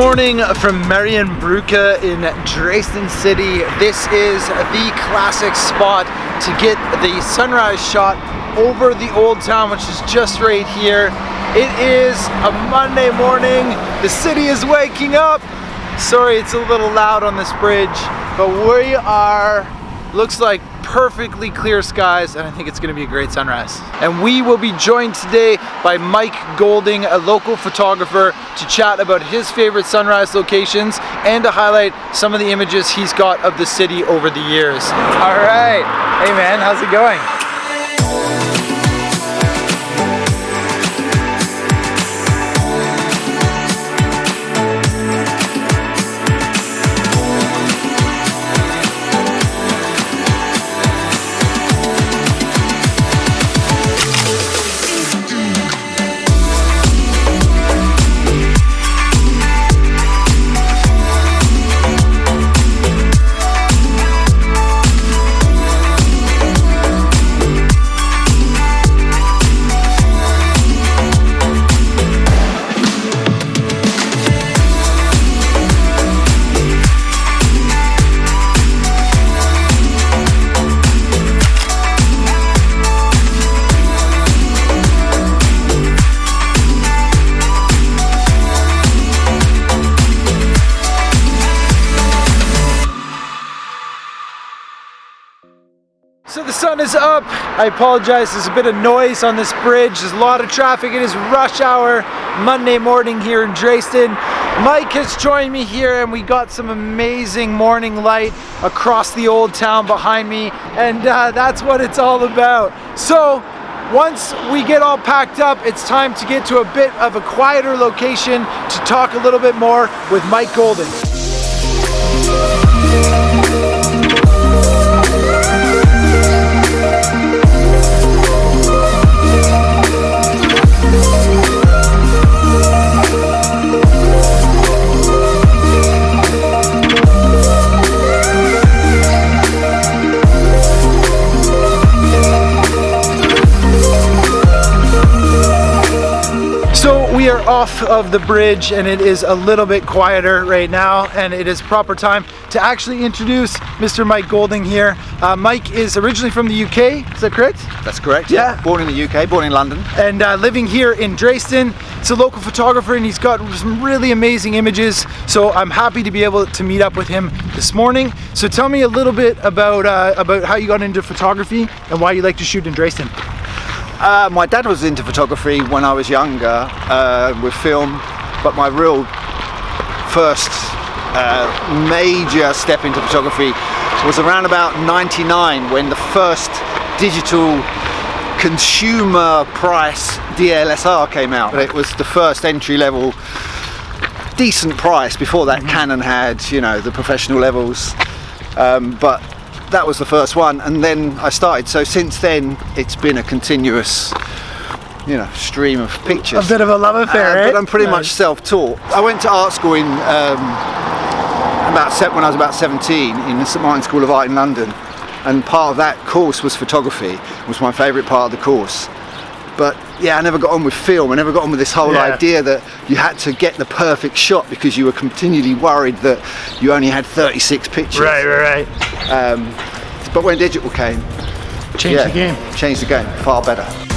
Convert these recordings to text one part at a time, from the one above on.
morning from Marienbrücke in Dresden City. This is the classic spot to get the sunrise shot over the old town, which is just right here. It is a Monday morning. The city is waking up. Sorry, it's a little loud on this bridge, but we are, looks like perfectly clear skies and I think it's gonna be a great sunrise. And we will be joined today by Mike Golding, a local photographer, to chat about his favorite sunrise locations and to highlight some of the images he's got of the city over the years. All right, hey man, how's it going? Is up. I apologize, there's a bit of noise on this bridge. There's a lot of traffic. It is rush hour Monday morning here in Dresden. Mike has joined me here and we got some amazing morning light across the old town behind me and uh, that's what it's all about. So once we get all packed up, it's time to get to a bit of a quieter location to talk a little bit more with Mike Golding. Off of the bridge and it is a little bit quieter right now and it is proper time to actually introduce Mr. Mike Golding here. Uh, Mike is originally from the UK, is that correct? That's correct, yeah. yeah. Born in the UK, born in London. And uh, living here in Dresden. He's a local photographer and he's got some really amazing images. So I'm happy to be able to meet up with him this morning. So tell me a little bit about, uh, about how you got into photography and why you like to shoot in Dresden. Uh, my dad was into photography when I was younger uh, with film, but my real first uh, major step into photography was around about 99 when the first digital consumer price DLSR came out. It was the first entry level decent price. Before that mm -hmm. Canon had, you know, the professional levels. Um, but that was the first one and then I started. So since then it's been a continuous you know stream of pictures. A bit of a love affair uh, but I'm pretty much self-taught. I went to art school in um, about when I was about 17 in the St Martin School of Art in London and part of that course was photography. Was my favourite part of the course. But yeah I never got on with film. I never got on with this whole yeah. idea that you had to get the perfect shot because you were continually worried that you only had 36 pictures. Right right right um, but when digital came changed yeah, the game. changed the game far better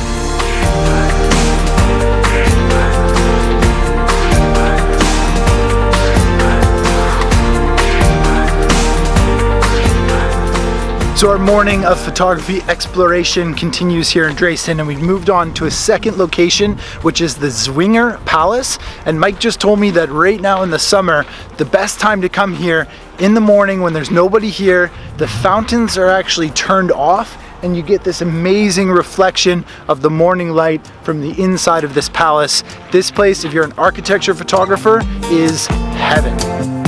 So our morning of photography exploration continues here in Dresden and we've moved on to a second location which is the Zwinger Palace and Mike just told me that right now in the summer the best time to come here in the morning when there's nobody here the fountains are actually turned off and you get this amazing reflection of the morning light from the inside of this palace. This place, if you're an architecture photographer, is heaven.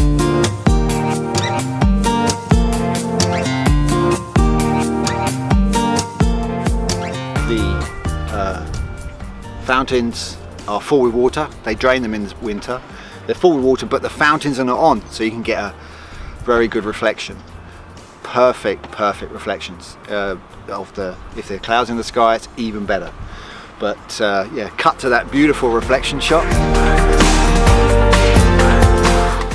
Fountains are full with water. They drain them in the winter. They're full with water, but the fountains are not on, so you can get a very good reflection. Perfect, perfect reflections uh, of the, if there are clouds in the sky, it's even better. But uh, yeah, cut to that beautiful reflection shot.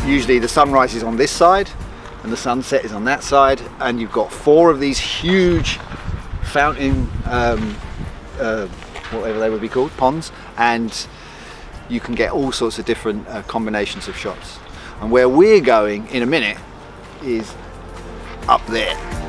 usually the sunrise is on this side and the sunset is on that side and you've got four of these huge fountain um, uh, whatever they would be called ponds and you can get all sorts of different uh, combinations of shots and where we're going in a minute is up there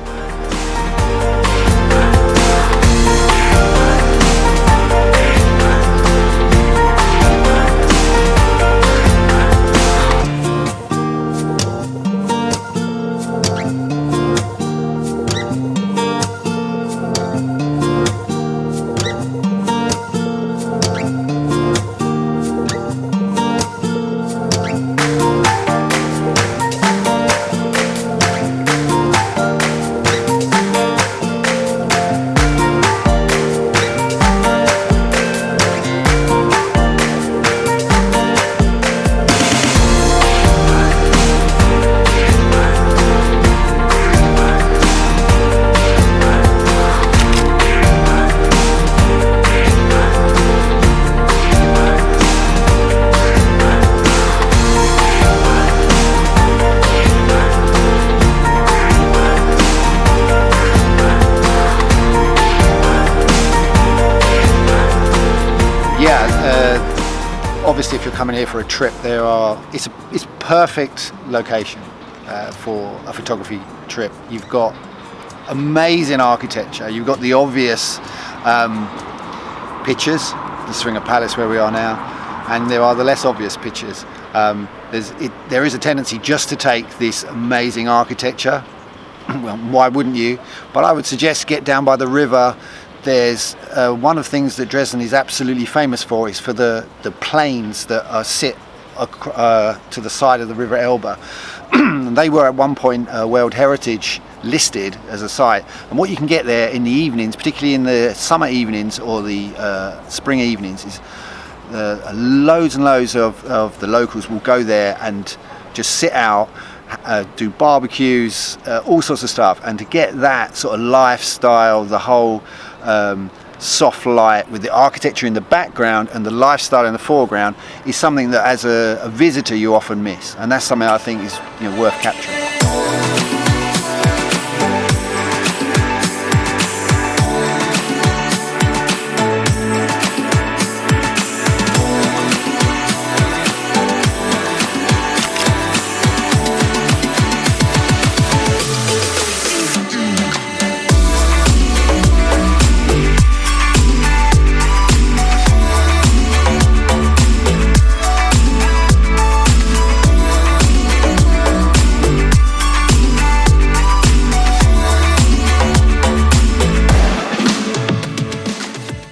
here for a trip there are it's a it's perfect location uh, for a photography trip you've got amazing architecture you've got the obvious um, pictures the Zwinger Palace where we are now and there are the less obvious pictures um, it, there is a tendency just to take this amazing architecture well, why wouldn't you? But I would suggest get down by the river. There's uh, one of the things that Dresden is absolutely famous for is for the, the plains that are sit uh, to the side of the River Elbe. they were at one point uh, World Heritage listed as a site. And what you can get there in the evenings, particularly in the summer evenings or the uh, spring evenings, is uh, loads and loads of, of the locals will go there and just sit out uh, do barbecues, uh, all sorts of stuff, and to get that sort of lifestyle, the whole um, soft light with the architecture in the background and the lifestyle in the foreground is something that as a, a visitor you often miss, and that's something I think is you know, worth capturing.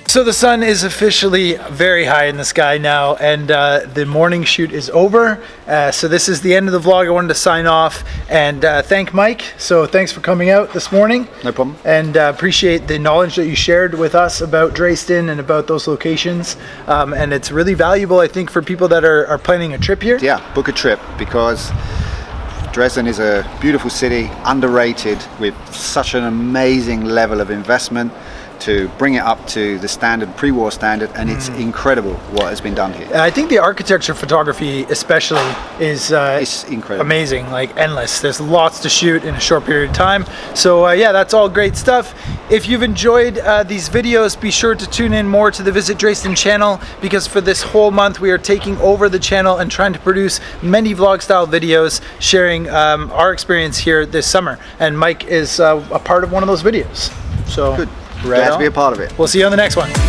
So the sun is officially very high in the sky now, and uh, the morning shoot is over. Uh, so this is the end of the vlog. I wanted to sign off and uh, thank Mike. So thanks for coming out this morning. No problem. And uh, appreciate the knowledge that you shared with us about Dresden and about those locations. Um, and it's really valuable, I think, for people that are, are planning a trip here. Yeah, book a trip because Dresden is a beautiful city, underrated with such an amazing level of investment to bring it up to the standard, pre-war standard, and it's incredible what has been done here. I think the architecture photography, especially, is uh, It's incredible. amazing, like endless. There's lots to shoot in a short period of time. So uh, yeah, that's all great stuff. If you've enjoyed uh, these videos, be sure to tune in more to the Visit Dresden channel because for this whole month we are taking over the channel and trying to produce many vlog style videos sharing um, our experience here this summer. And Mike is uh, a part of one of those videos. So Good. Right Glad to be a part of it. We'll see you on the next one.